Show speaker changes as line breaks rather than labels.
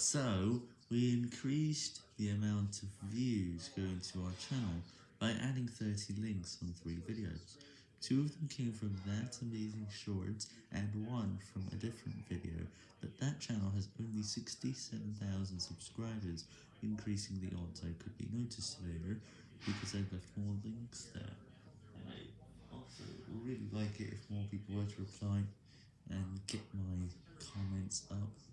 So, we increased the amount of views going to our channel by adding 30 links on 3 videos. Two of them came from That Amazing Shorts and one from a different video, but that channel has only 67,000 subscribers, increasing the odds I could be noticed there because I left more links there. I also really like it if more people were to reply and get my comments up.